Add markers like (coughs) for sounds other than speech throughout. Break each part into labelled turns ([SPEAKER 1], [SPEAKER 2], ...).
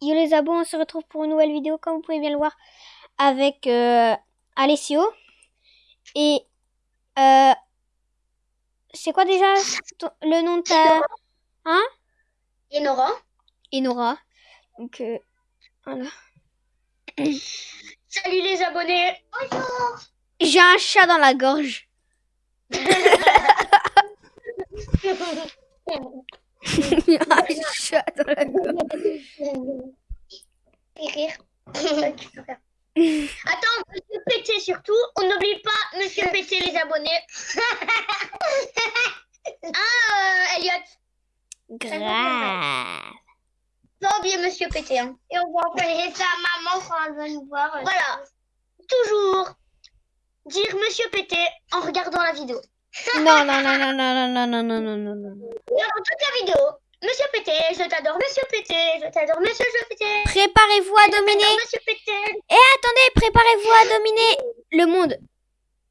[SPEAKER 1] yo les abos, on se retrouve pour une nouvelle vidéo, comme vous pouvez bien le voir, avec euh, Alessio. Et euh, c'est quoi déjà ton- le nom de ta... Hein?
[SPEAKER 2] Et Nora
[SPEAKER 1] Enora. Donc, euh, voilà. (coughs)
[SPEAKER 2] Salut les abonnés Bonjour
[SPEAKER 1] J'ai un chat dans la gorge. (laughs) (laughs) un chat dans la gorge.
[SPEAKER 2] Et rire. Attends, Monsieur Pété surtout. On n'oublie pas Monsieur Pété les abonnés. (laughs) ah, euh, Elliot.
[SPEAKER 1] Grave.
[SPEAKER 2] Pas oublier Monsieur Pété. Hein. Et on va envoyer ça à maman quand elle va nous voir. Voilà. Toujours dire Monsieur Pété en regardant la vidéo.
[SPEAKER 1] Non, non, non, non, non, non, non, non, non, non, non, non.
[SPEAKER 2] Dans toute la vidéo. Monsieur Pété, je t'adore, Monsieur Pété, je t'adore, Monsieur je Pété.
[SPEAKER 1] Préparez-vous à dominer.
[SPEAKER 2] Monsieur Pété.
[SPEAKER 1] Et attendez, préparez-vous à dominer le monde.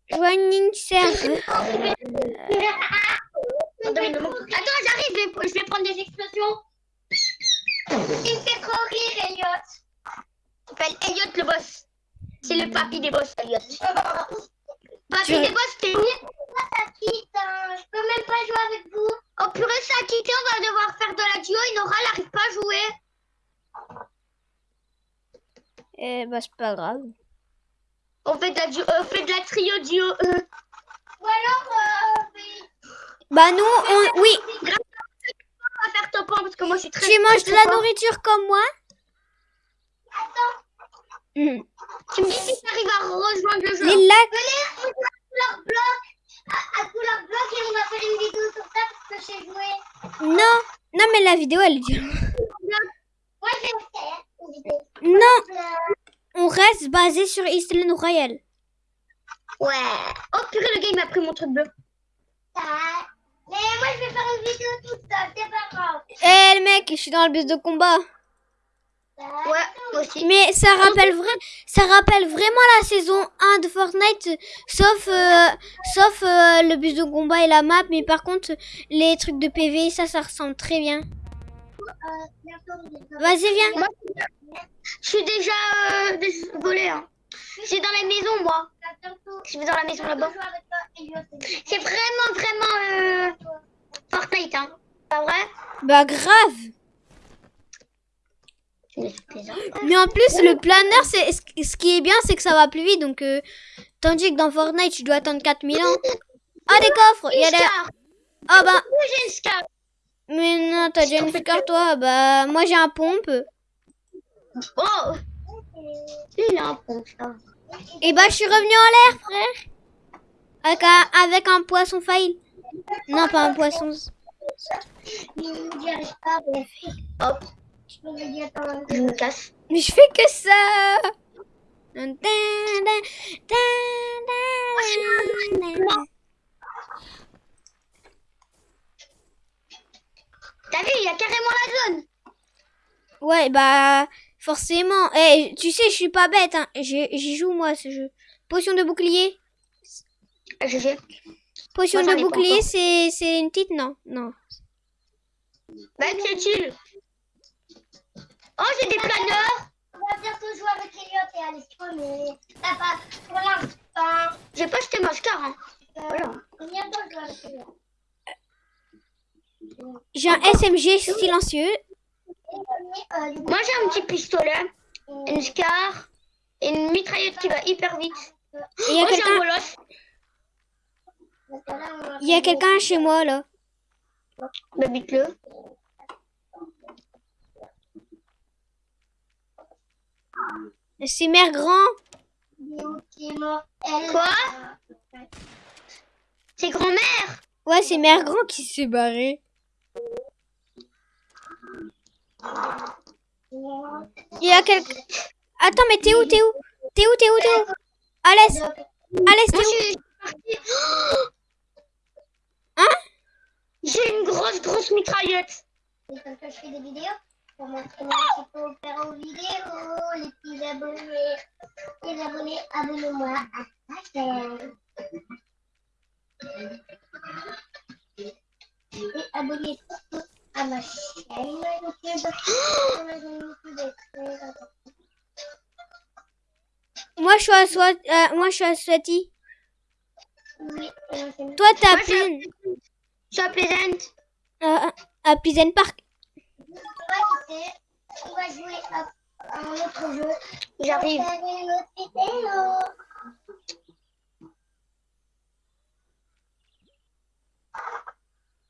[SPEAKER 1] Joining
[SPEAKER 2] monde. Attends, j'arrive, je vais, je vais prendre des explosions. Il me fait trop rire, Elliot. Il s'appelle Elliot le boss. C'est le papy des boss, Elliot. (laughs) Papy
[SPEAKER 1] Tu-
[SPEAKER 2] des boss, t'es ça quitte, hein. je peux même pas jouer avec vous. Oh purée, ça a quitté, on va devoir faire de la duo. Inora, elle n'arrive pas à jouer.
[SPEAKER 1] Eh bah, c'est pas grave.
[SPEAKER 2] On fait de la, duo, euh, on fait de la trio duo. euh. Ou alors, euh,
[SPEAKER 1] Bah, nous, on. Oui,
[SPEAKER 2] on va faire top 1 parce que moi je suis très.
[SPEAKER 1] tu manges de la nourriture comme moi
[SPEAKER 2] Attends,
[SPEAKER 1] Hmm.
[SPEAKER 2] Tu me dis si t'arrives à rejoindre le jeu.
[SPEAKER 1] Les lacs.
[SPEAKER 2] Venez, on joue à couleur bloc, à, à couleur bloc et on va faire une vidéo sur ça parce que j'ai joué.
[SPEAKER 1] Non, non, mais la vidéo, elle est dure.
[SPEAKER 2] Moi j'ai fait une vidéo.
[SPEAKER 1] Non, on reste basé sur Island Royal.
[SPEAKER 2] Ouais. Oh purée, le gars il m'a pris mon truc bleu. Mais moi je vais faire une vidéo toute seule, c'est pas grave.
[SPEAKER 1] Eh, le mec, je suis dans le bus de combat.
[SPEAKER 2] Ouais, aussi.
[SPEAKER 1] Mais ça rappelle, vrai, ça rappelle vraiment la saison 1 de Fortnite, sauf, euh, sauf euh, le bus de combat et la map. Mais par contre, les trucs de PV, ça, ça ressemble très bien. Vas-y, viens.
[SPEAKER 2] Moi, je suis déjà euh. Hein. Je suis dans la maison, moi. Je vais dans la maison là-bas. C'est vraiment, vraiment euh, Fortnite, hein. Pas vrai?
[SPEAKER 1] Bah, grave. Mais en plus, le planeur, c'est ce qui est bien, c'est que ça va plus vite. Donc, euh, tandis que dans Fortnite, tu dois attendre 4000 ans. Ah, des coffres. Il y a des... Ah, bah. Mais non, t'as déjà une scar, toi? Bah, moi, j'ai un pompe.
[SPEAKER 2] Oh Il a un ça.
[SPEAKER 1] Et bah, je suis revenu en l'air, frère. Avec un, avec un poisson fail. Non, pas un poisson.
[SPEAKER 2] Hop. Je me casse.
[SPEAKER 1] Mais je fais que ça.
[SPEAKER 2] T'as vu, il y a carrément la zone.
[SPEAKER 1] Ouais, bah, forcément. Eh, tu sais, je suis pas bête. Hein. J'y joue, moi, ce jeu. Potion de bouclier.
[SPEAKER 2] Je sais.
[SPEAKER 1] Potion
[SPEAKER 2] Moi,
[SPEAKER 1] de bouclier, c'est c'est une petite, non Non.
[SPEAKER 2] Bah, c'est utile. Oh, j'ai des planeurs. On va bientôt jouer avec Elliot et Alessio, mais t'as pas pour l'instant. J'ai pas acheté ma scar, hein. Voilà. Bientôt jouer avec Elliot.
[SPEAKER 1] J'ai un SMG silencieux.
[SPEAKER 2] Moi, j'ai un petit pistolet, une scar et une mitraillette qui va hyper vite.
[SPEAKER 1] Et il y a
[SPEAKER 2] oh, j'ai un
[SPEAKER 1] quelqu'un
[SPEAKER 2] bolos.
[SPEAKER 1] il y a quelqu'un chez moi, là.
[SPEAKER 2] Bah, bute-le.
[SPEAKER 1] C'est mère grand.
[SPEAKER 2] Quoi? C'est grand-mère?
[SPEAKER 1] Ouais, c'est mère grand qui s'est barré. Il y a quelqu'un... Attends, mais t'es où, t'es où? T'es où, t'es où, t'es où? Alès Alès, t'es
[SPEAKER 2] Moi,
[SPEAKER 1] où? Hein?
[SPEAKER 2] J'ai une grosse, grosse mitraillette. Et comme ça, je fais des vidéos pour montrer un petit peu aux vidéo, les petits abonnés. Les abonnés, abonnez-moi à ma chaîne. Et abonnez surtout à ma chaîne YouTube.
[SPEAKER 1] Moi je suis à Swati. Euh, moi je suis à
[SPEAKER 2] Oui,
[SPEAKER 1] Toi
[SPEAKER 2] t'as
[SPEAKER 1] Pleasant.
[SPEAKER 2] Je suis à Pleasant.
[SPEAKER 1] Euh, à Pleasant Park.
[SPEAKER 2] On va jouer à un autre jeu. J'arrive.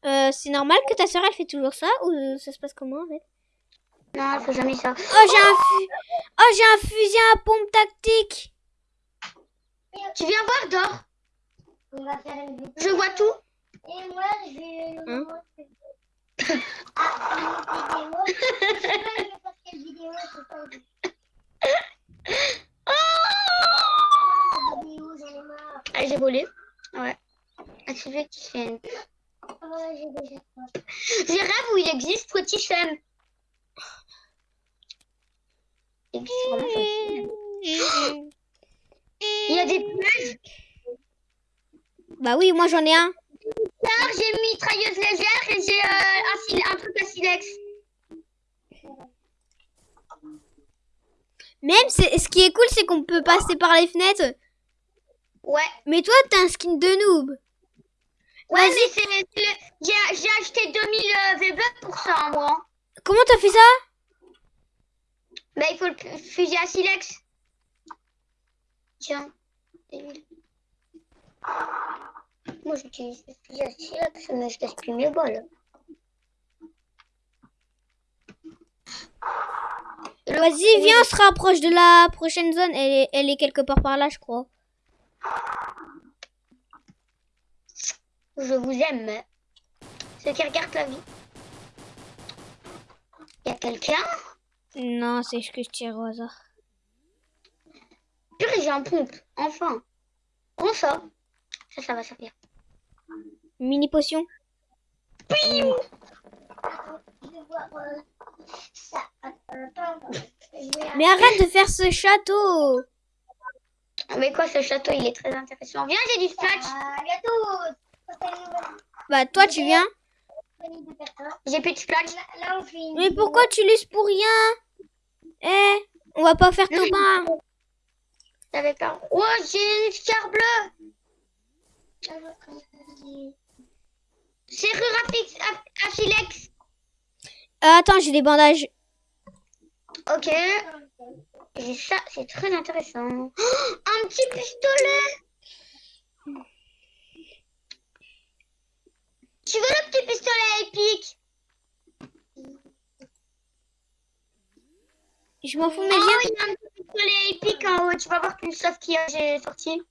[SPEAKER 1] Euh, c'est normal que ta soeur, elle fait toujours ça ou ça se passe comment en fait?
[SPEAKER 2] Non, elle fait jamais ça.
[SPEAKER 1] Oh, j'ai un, fu- oh, j'ai un fusil à pompe tactique.
[SPEAKER 2] Tu viens voir, Dor On va faire une vidéo. Je vois tout. Et moi, je vais
[SPEAKER 1] Hein?
[SPEAKER 2] Ah,
[SPEAKER 3] j'ai volé. Ouais. Ah, tu veux qui fait
[SPEAKER 2] j'ai déjà peur.
[SPEAKER 3] J'ai rêve où il existe Pretty Chem. Il existe vraiment Pretty Chem. Il y a des plages.
[SPEAKER 1] Bah oui, moi j'en ai un.
[SPEAKER 3] Tard, j'ai une mitrailleuse légère et j'ai euh, un, un truc à silex.
[SPEAKER 1] Même, c'est- ce qui est cool, c'est qu'on peut passer par les fenêtres.
[SPEAKER 3] Ouais.
[SPEAKER 1] Mais toi, t'as un skin de noob.
[SPEAKER 3] Ouais, mais c'est. J'ai j'ai acheté 2000 euh, V-Bucks pour ça, moi.
[SPEAKER 1] Comment t'as fait ça?
[SPEAKER 3] Bah, il faut le fusil à silex. Tiens. Moi, j'utilise à silex, mais je gaspille mes balles.
[SPEAKER 1] Vas-y, viens, on se rapproche de la prochaine zone. Elle est, elle est quelque part par là, je crois.
[SPEAKER 3] Je vous aime. Ceux qui regardent la vie? Y a quelqu'un?
[SPEAKER 1] Non, c'est ce que je tire au hasard.
[SPEAKER 3] Purée, j'ai un pompe. Enfin. Prends ça? Ça, ça va servir.
[SPEAKER 1] Mini potion.
[SPEAKER 2] Je vais voir ça. Attends, je vais
[SPEAKER 1] Mais arrête de faire ce château.
[SPEAKER 3] Ah, Mais quoi, ce château, il est très intéressant. Viens, j'ai du splash.
[SPEAKER 2] Ah,
[SPEAKER 1] Bah toi, tu viens.
[SPEAKER 3] J'ai plus de splash.
[SPEAKER 2] Là, là, on fait une
[SPEAKER 1] Mais pourquoi tu laisses pour rien? Eh, on va pas faire top 1.
[SPEAKER 3] J'avais peur. Oh, j'ai une scar bleue. Serrure à, silex.
[SPEAKER 1] Euh, attends, j'ai des bandages.
[SPEAKER 3] Ok. J'ai ça, c'est très intéressant. Oh, un petit pistolet. Tu veux le petit pistolet épique?
[SPEAKER 1] Je m'en fous, mais
[SPEAKER 3] Oh, il y a un petit pistolet épique en haut. Tu vas voir qu'une sauce qui j'ai sorti.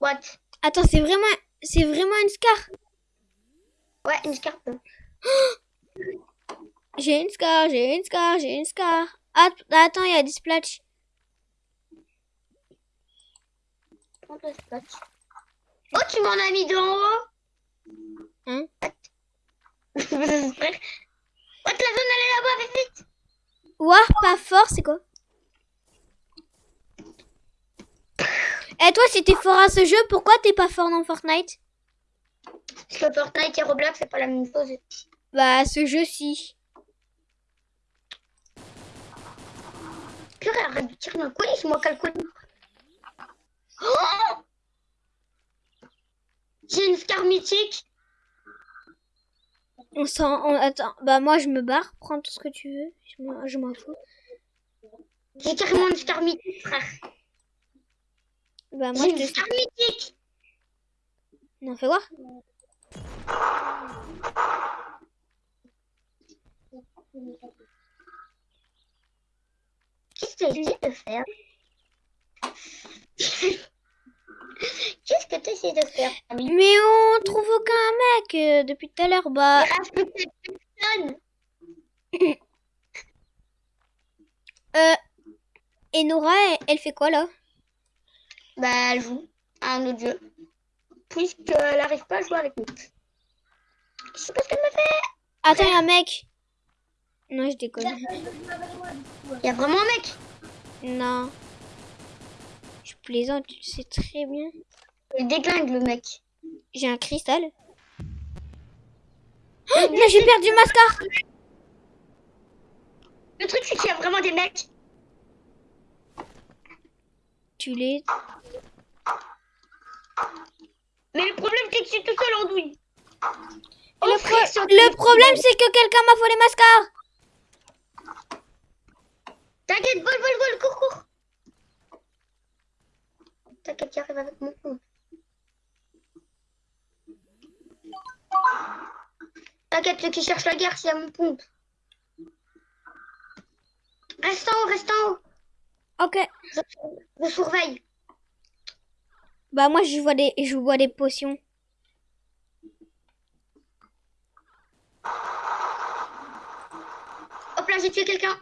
[SPEAKER 3] What?
[SPEAKER 1] Attends, c'est vraiment, c'est vraiment une scar.
[SPEAKER 3] Ouais, une scar. (gasps)
[SPEAKER 1] J'ai une scar, j'ai une scar, j'ai une scar. Attends, il y a des splats.
[SPEAKER 3] Prends le splash. Oh, tu m'en as mis d'en haut
[SPEAKER 1] Hein?
[SPEAKER 3] What, la zone elle est là-bas, vite, vite
[SPEAKER 1] Ouah, pas fort, c'est quoi? Eh toi, si t'es fort à ce jeu, pourquoi t'es pas fort dans Fortnite?
[SPEAKER 3] Parce que Fortnite et Roblox, c'est pas la même chose.
[SPEAKER 1] Bah, ce jeu-ci.
[SPEAKER 3] Purée, arrête de tirer dans le colis, moi calcule. Oh J'ai une scar mythique.
[SPEAKER 1] On s'en... on- Attends, bah moi, je me barre. Prends tout ce que tu veux. Je m'en- fous.
[SPEAKER 3] J'ai carrément une scar mythique, frère.
[SPEAKER 1] Bah moi,
[SPEAKER 3] J'ai une
[SPEAKER 1] te...
[SPEAKER 3] scar mythique.
[SPEAKER 1] Non, fais voir?
[SPEAKER 3] Qu'est-ce que tu essaies de faire? Qu'est-ce que tu essaies de faire,
[SPEAKER 1] Mais on trouve aucun mec euh, depuis tout à l'heure. Bah, euh... Et Nora, elle, elle fait quoi, là?
[SPEAKER 3] Bah, elle joue à un autre jeu. Puisqu'elle n'arrive pas à jouer avec nous. Je sais pas ce qu'elle me fait.
[SPEAKER 1] Attends, il y a un mec. Non, je déconne.
[SPEAKER 3] Il y a vraiment un mec?
[SPEAKER 1] Non. Je plaisante, tu le sais très bien.
[SPEAKER 3] Il déglingue le mec.
[SPEAKER 1] J'ai un cristal. (gasps) Oh, non, j'ai perdu ma scar.
[SPEAKER 3] Le truc, c'est qu'il y a vraiment des mecs.
[SPEAKER 1] enculé.
[SPEAKER 3] Mais le problème, c'est que je suis tout seul en douille. Oh,
[SPEAKER 1] le, pro-
[SPEAKER 3] c'est
[SPEAKER 1] problème, c'est que quelqu'un m'a volé ma scar.
[SPEAKER 3] T'inquiète, vol, vol, vol, cours, cours. T'inquiète, j'arrive avec mon pompe. T'inquiète, ceux qui cherchent la guerre, c'est à mon pompe. Reste en haut, reste en haut.
[SPEAKER 1] Ok.
[SPEAKER 3] Je, je surveille.
[SPEAKER 1] Bah moi, je vois des, je vois des potions.
[SPEAKER 3] Hop là, j'ai tué quelqu'un.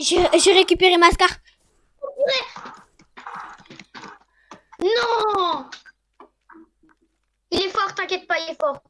[SPEAKER 1] J'ai récupéré ma scar.
[SPEAKER 3] Non Il est fort, t'inquiète pas, il est fort.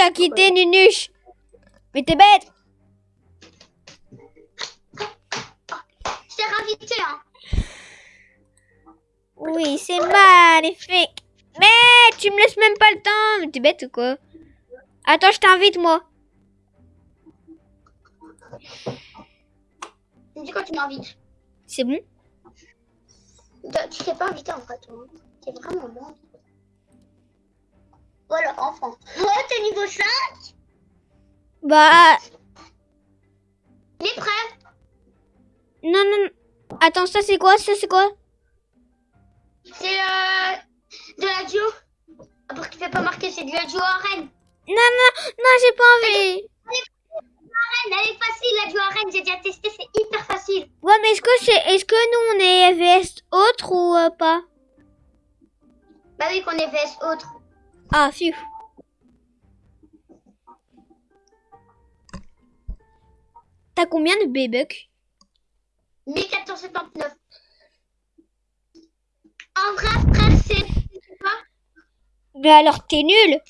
[SPEAKER 1] Qui as quitté, Nunuche. Mais t'es bête.
[SPEAKER 3] Je t'ai réinvité, hein.
[SPEAKER 1] Oui, c'est magnifique. Mais tu me laisses même pas le temps. Mais t'es bête ou quoi? Attends, je t'invite, moi.
[SPEAKER 3] Tu me dis quand tu m'invites.
[SPEAKER 1] C'est bon?
[SPEAKER 3] Toi, Tu t'es pas invité en fait. hein. T'es vraiment bon. Voilà, enfant. Oh, t'es niveau 5
[SPEAKER 1] Bah,
[SPEAKER 3] Il est prêt
[SPEAKER 1] non, non. non. Attends, ça c'est quoi? Ça c'est quoi?
[SPEAKER 3] C'est euh, de la duo. Ah, Pour qu'il fait pas marquer, c'est de la duo arène.
[SPEAKER 1] Non, non, non, j'ai pas envie.
[SPEAKER 3] Arène, elle est facile, la duo arène. J'ai déjà testé, c'est hyper facile.
[SPEAKER 1] Ouais, mais est-ce que c'est, est-ce que nous on est VS autre ou euh, pas?
[SPEAKER 3] Bah oui, qu'on est VS autre.
[SPEAKER 1] Ah, fiu. T'as combien de B-Bucks?
[SPEAKER 3] 1479. En vrai, frère, c'est
[SPEAKER 1] Bah alors t'es nul.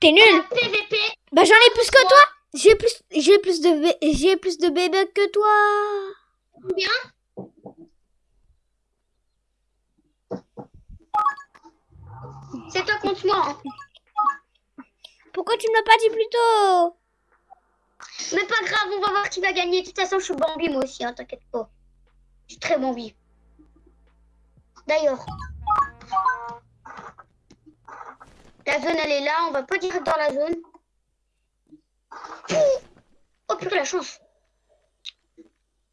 [SPEAKER 1] T'es nul.
[SPEAKER 3] PVP.
[SPEAKER 1] Bah j'en ai plus que toi. J'ai plus, j'ai plus de, j'ai plus de B-Bucks que toi.
[SPEAKER 3] Combien? C'est toi contre moi.
[SPEAKER 1] Pourquoi tu me l'as pas dit plus tôt
[SPEAKER 3] Mais pas grave, on va voir qui va gagner. De toute façon, je suis Bambi moi aussi, hein, t'inquiète pas. Je suis très Bambi. D'ailleurs, la zone elle est là, on va pas direct dans la zone. Oh purée, la chance.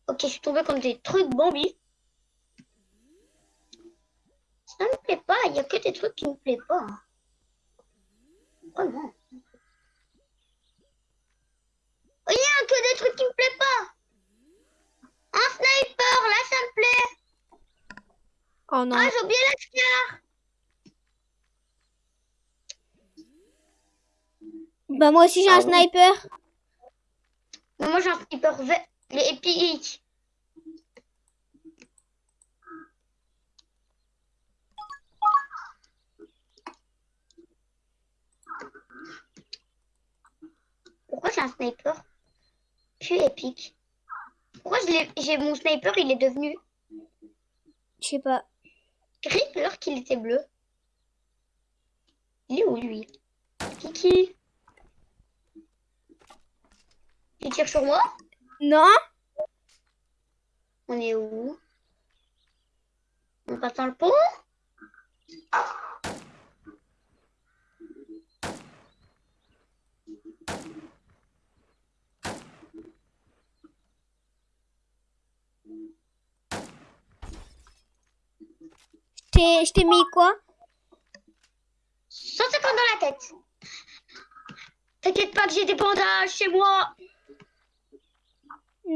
[SPEAKER 3] Ok, je suis tombée comme des trucs Bambi. Ça me plaît pas, il y a que des trucs qui me plaisent pas. Vraiment. Il y a que des trucs qui me plaisent pas. Un sniper, là ça me plaît.
[SPEAKER 1] Oh non.
[SPEAKER 3] Ah, j'ai oublié la scar.
[SPEAKER 1] Bah moi aussi j'ai un
[SPEAKER 3] Ah
[SPEAKER 1] sniper.
[SPEAKER 3] Moi j'ai un sniper épique. Pourquoi j'ai un sniper plus épique. Pourquoi j'ai mon sniper il est devenu
[SPEAKER 1] Je sais pas.
[SPEAKER 3] gris alors qu'il était bleu. Il est où lui? Kiki? Tu tires sur moi?
[SPEAKER 1] Non.
[SPEAKER 3] On est où? On passe dans le pont?
[SPEAKER 1] Je t'ai mis quoi?
[SPEAKER 3] 150 dans la tête. T'inquiète pas que j'ai des bandages chez moi.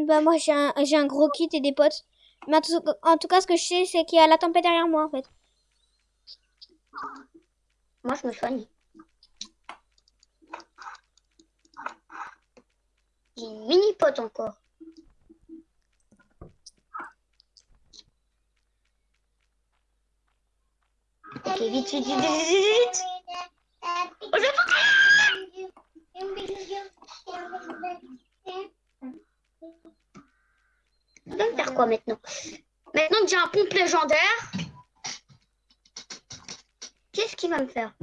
[SPEAKER 1] Bah moi j'ai un, j'ai un gros kit et des potes. Mais en tout, en tout cas, ce que je sais, c'est qu'il y a la tempête derrière moi en fait.
[SPEAKER 3] Moi, je me soigne. J'ai une mini pote encore. Ok, vite, vite, vite, vite, vite, vite. Oh, je vais faire quoi maintenant? Maintenant que j'ai un pompe légendaire, qu'est-ce qu'il va me faire?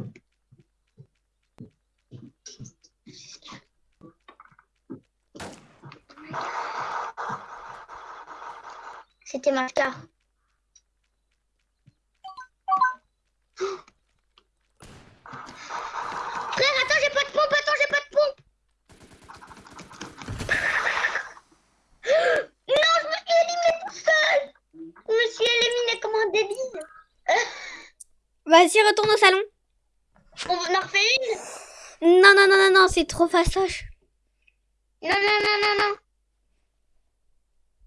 [SPEAKER 3] C'était ma carte.
[SPEAKER 1] Vas-y, retourne au salon.
[SPEAKER 3] On en refait une?
[SPEAKER 1] Non, non, non, non, non, c'est trop fastoche.
[SPEAKER 3] Non, non, non, non, non.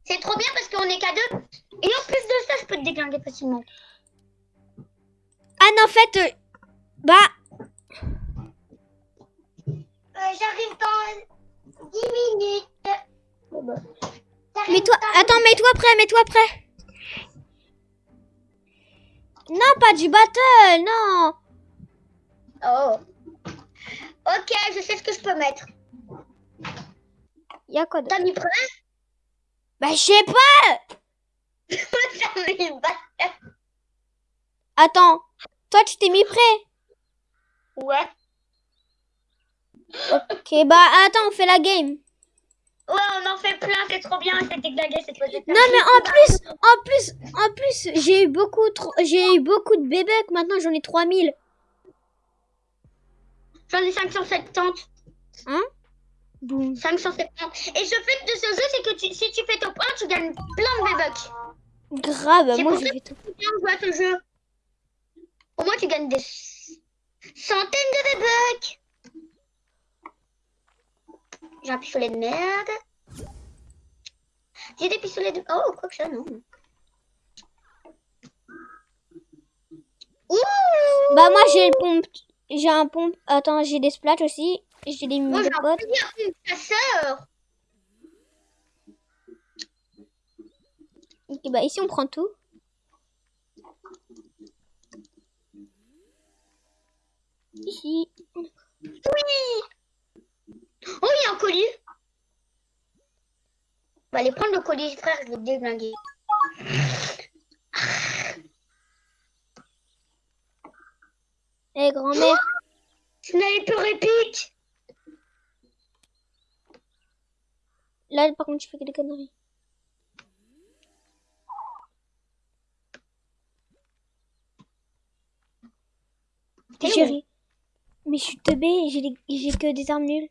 [SPEAKER 3] C'est trop bien parce qu'on est qu'à deux. Et en plus de ça, je peux te déglinguer facilement.
[SPEAKER 1] Ah non, en fait, euh, bah,
[SPEAKER 3] Euh, J'arrive dans 10 minutes.
[SPEAKER 1] mets-toi, attends, mets-toi prêt, mets-toi prêt. Non, pas du battle, non.
[SPEAKER 3] Oh. Ok, je sais ce que je peux mettre.
[SPEAKER 1] Y a quoi de...
[SPEAKER 3] T'as mis prêt
[SPEAKER 1] Bah, je sais pas. (laughs)
[SPEAKER 3] Mis.
[SPEAKER 1] Attends, toi, tu t'es mis prêt.
[SPEAKER 3] Ouais.
[SPEAKER 1] Ok, bah, attends, on fait la game.
[SPEAKER 3] Ouais, on en fait plein, c'est trop bien. Te déglinguer cette fois.
[SPEAKER 1] Non, mais en plus, en plus, en plus, j'ai eu beaucoup, trop, j'ai eu beaucoup de bébés. Maintenant, j'en ai 3000.
[SPEAKER 3] J'en ai 570.
[SPEAKER 1] Hein? Boum.
[SPEAKER 3] 570. Et ce fait de ce jeu, c'est que tu, si tu fais top 1, tu gagnes plein de V-Bucks.
[SPEAKER 1] Grave,
[SPEAKER 3] C'est
[SPEAKER 1] moi.
[SPEAKER 3] C'est de jouer à ce jeu. Au moins, tu gagnes des centaines de V-Bucks. J'ai un pistolet de merde. J'ai des pistolets de... Oh, quoi que ça, non. Ouh
[SPEAKER 1] Bah, moi, j'ai le pompe. J'ai un pompe. Attends, j'ai des splats aussi. J'ai des
[SPEAKER 3] Moi, j'ai un chasseur.
[SPEAKER 1] Ok, bah, ici, on prend tout. Ici.
[SPEAKER 3] Oui Oh, il y a un colis. On va aller prendre le colis, frère, je vais te déglinguer.
[SPEAKER 1] Eh, grand-mère.
[SPEAKER 3] Sniper épique
[SPEAKER 1] Là, par contre, tu fais que des conneries. Chérie. Mais je suis teubée, des- j'ai que des armes nulles.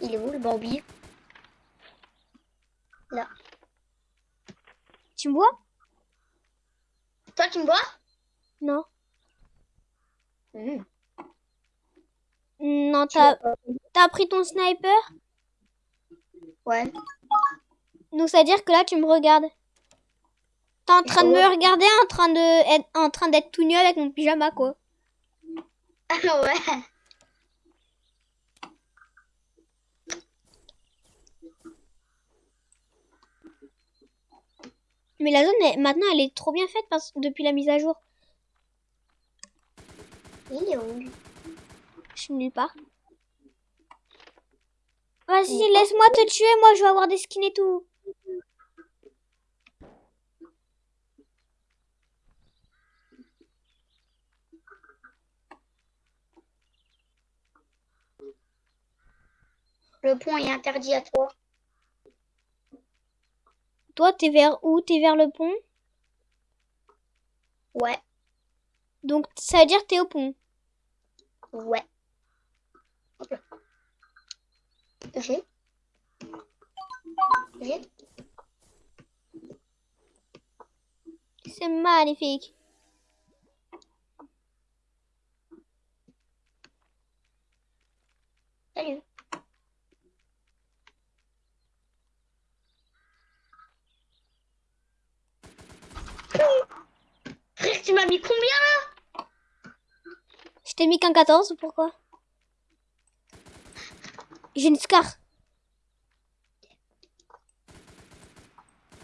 [SPEAKER 3] Il est où le Bambi? Là.
[SPEAKER 1] Tu me vois?
[SPEAKER 3] Toi, tu me vois?
[SPEAKER 1] Non.
[SPEAKER 3] Hmm.
[SPEAKER 1] Non, t'as pris ton sniper?
[SPEAKER 3] Ouais.
[SPEAKER 1] Donc ça veut dire que là, tu me regardes. T'es en train de me regarder en train de être, en train d'être tout nu avec mon pyjama, quoi.
[SPEAKER 3] Ah (laughs) ouais.
[SPEAKER 1] Mais la zone, elle- maintenant, elle est trop bien faite parce, depuis la mise à jour.
[SPEAKER 3] Il est où
[SPEAKER 1] Je suis nulle part. Vas-y, laisse-moi te tuer, moi je vais avoir des skins et tout.
[SPEAKER 3] Le pont est interdit à toi.
[SPEAKER 1] Toi, t'es vers où? T'es vers le pont?
[SPEAKER 3] Ouais.
[SPEAKER 1] Donc ça veut dire t'es au pont.
[SPEAKER 3] Ouais. Hop là. J'ai. J'ai.
[SPEAKER 1] C'est magnifique.
[SPEAKER 3] Salut. Frère, tu m'as mis combien là?
[SPEAKER 1] Je t'ai mis qu'un 14 ou pourquoi? J'ai une scar.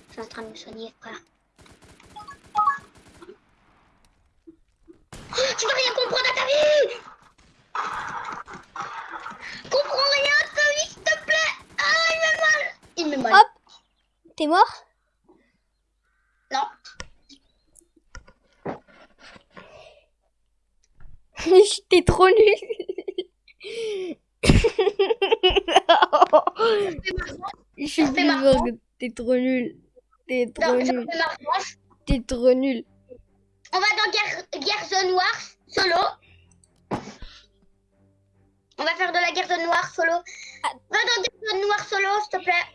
[SPEAKER 3] Je suis en train de me soigner, frère. Tu vas rien comprendre à ta vie Comprends rien à ta vie, s'il te plaît Ah, il me mal Il me mal.
[SPEAKER 1] Hop. T'es mort
[SPEAKER 3] Non.
[SPEAKER 1] T'es trop nul. Je suis plus t'es trop nul. T'es trop
[SPEAKER 3] Non,
[SPEAKER 1] nul. T'es trop nul.
[SPEAKER 3] On va dans guerre, guerre zone noire solo. On va faire de la guerre zone noire solo.
[SPEAKER 1] Ah.
[SPEAKER 3] Va dans guerre zone noire solo, s'il te plaît.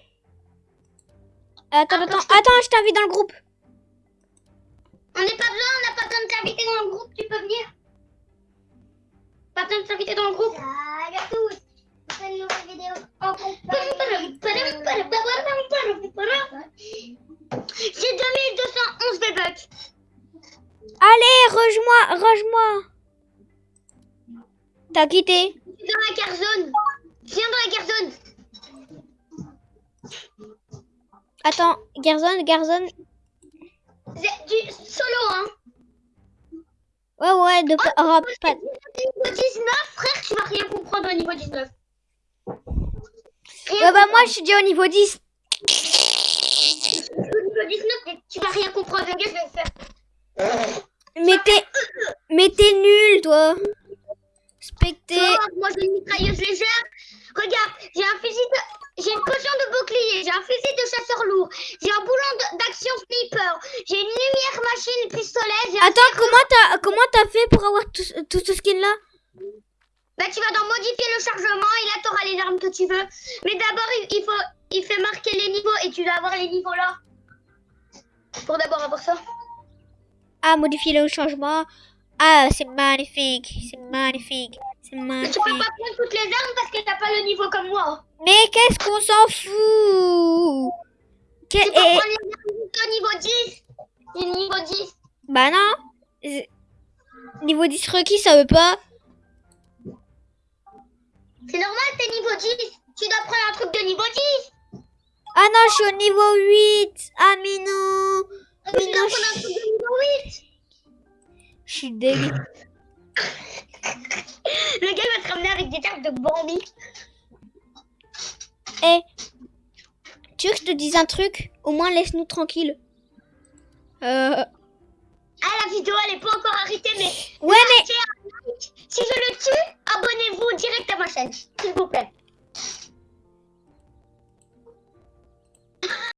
[SPEAKER 1] Attends, attends, attends, je t'invite dans le groupe.
[SPEAKER 3] On n'est pas besoin, on n'a pas besoin de t'inviter dans le groupe, tu peux venir. Pas besoin de t'inviter dans le groupe. Salut à tous. C'est une nouvelle vidéo en J'ai 2211 V-Bucks.
[SPEAKER 1] Allez, rejoins-moi, rejoins-moi. T'as quitté.
[SPEAKER 3] Dans la guerre zone. Viens dans la guerre zone.
[SPEAKER 1] Attends, Garzone, Garzone.
[SPEAKER 3] C'est du solo, hein.
[SPEAKER 1] Ouais, ouais, de pa- oh, pas-
[SPEAKER 3] Niveau 19, frère, tu vas rien comprendre au niveau 19. Rien
[SPEAKER 1] Ouais, bah moi, je suis déjà au niveau 10.
[SPEAKER 3] Au niveau 19, mais tu vas rien comprendre. Regarde, je vais faire.
[SPEAKER 1] Mais t'es, mais t'es nul, toi. Specté.
[SPEAKER 3] Oh, moi, j'ai une mitrailleuse légère. Regarde, j'ai un fusil de... J'ai une potion de bouclier, j'ai un fusil de chasseur lourd, j'ai un boulon d'action sniper, j'ai une lumière machine pistolet.
[SPEAKER 1] Attends, comment t'as, comment t'as fait pour avoir tout, ce- tout ce skin là?
[SPEAKER 3] Bah, tu vas dans modifier le chargement et là, t'auras les armes que tu veux. Mais d'abord, il, il faut... Il fait marquer les niveaux et tu dois avoir les niveaux là. Pour d'abord avoir ça.
[SPEAKER 1] Ah, modifier le changement. Ah, c'est magnifique, c'est magnifique, c'est
[SPEAKER 3] Mais tu peux
[SPEAKER 1] magnifique.
[SPEAKER 3] pas prendre toutes les armes parce que t'as pas le niveau comme moi.
[SPEAKER 1] Mais qu'est-ce qu'on s'en fout? Que-
[SPEAKER 3] Tu peux
[SPEAKER 1] et-
[SPEAKER 3] prendre les armes jusqu'au niveau 10. Et niveau 10.
[SPEAKER 1] Bah non. Niveau 10 requis, ça veut pas.
[SPEAKER 3] C'est normal, t'es niveau 10. Tu dois prendre un truc de niveau 10.
[SPEAKER 1] Ah non, je suis au niveau 8. Ah, mais non.
[SPEAKER 3] Tu
[SPEAKER 1] Mais
[SPEAKER 3] dois
[SPEAKER 1] non,
[SPEAKER 3] prendre un
[SPEAKER 1] je
[SPEAKER 3] truc de niveau 8.
[SPEAKER 1] je suis dégueu.
[SPEAKER 3] Le gars va se ramener avec des cartes de Bambi.
[SPEAKER 1] Eh, tu veux que je te dise un truc? Au moins laisse-nous tranquille. Euh...
[SPEAKER 3] Ah, la vidéo, elle est pas encore arrêtée, mais...
[SPEAKER 1] Ouais, mais...
[SPEAKER 3] Like. Si je le tue, abonnez-vous direct à ma chaîne, s'il vous plaît.